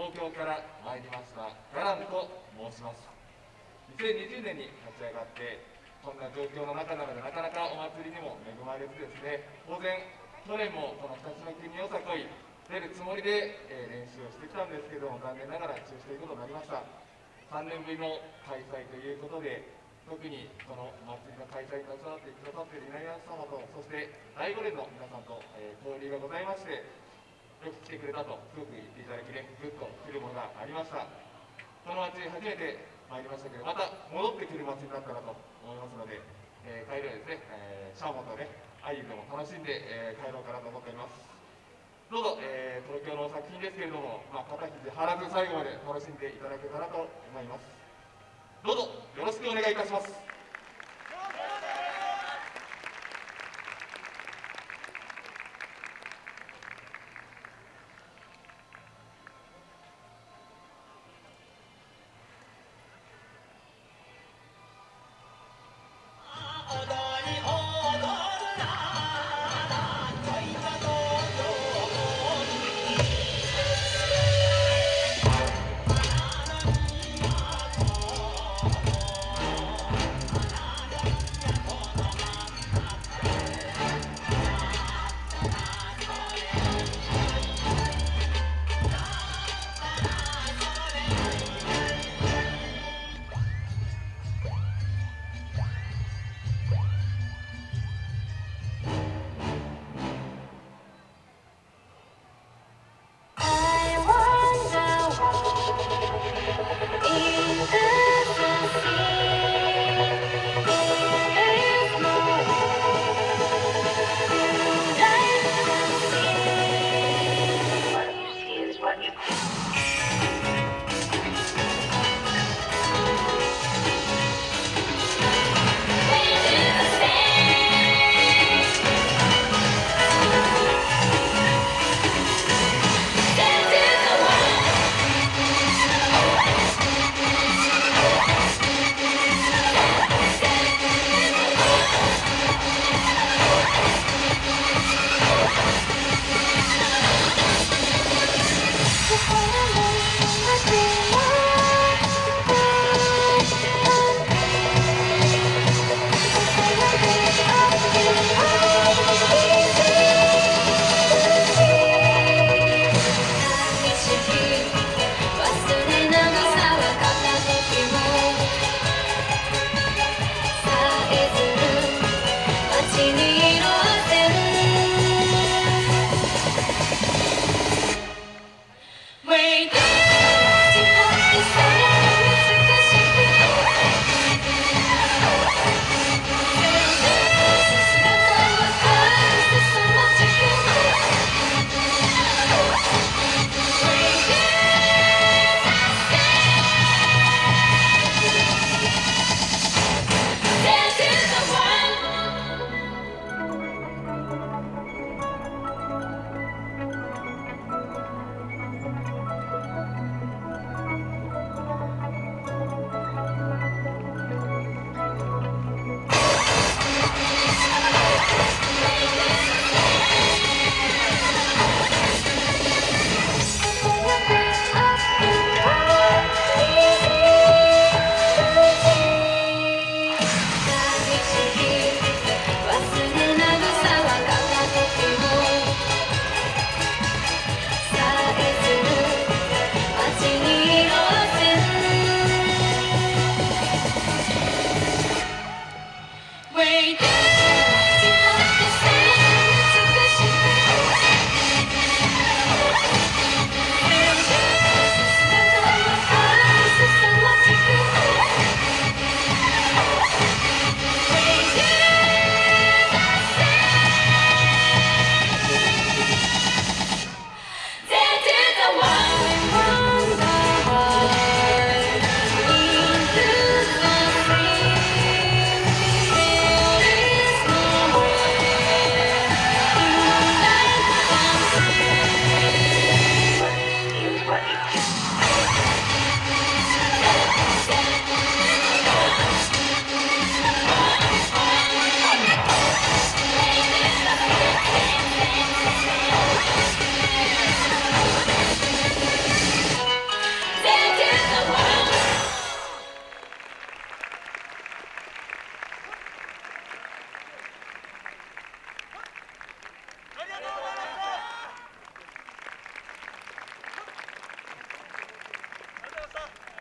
東京から参りましたガランと申します。2020年に立ち上がってこんな状況の中なのでなかなかお祭りにも恵まれずですね当然去年もこの二つの国よさこい出るつもりで、え、練習をしてきたんですけども残念ながら中止ということになりました。3年ぶりの開催ということで特にこのお祭りの開催に携わってくださっている稲荷様とそして第5連の皆さんと、えー、交流がございましてよく来てくれたとすごく言っていただきねぐっとありました。この町初めて参りましたけどまた戻ってくる町になったらと思いますので、えー、帰りはですね、えー、シャーモンとねアイユでも楽しんで、えー、帰ろうかなと思っております。どうぞ、えー、東京の作品ですけれども、まあ、肩肘張らず最後まで楽しんでいただけたらと思います。どうぞよろしくお願いいたします。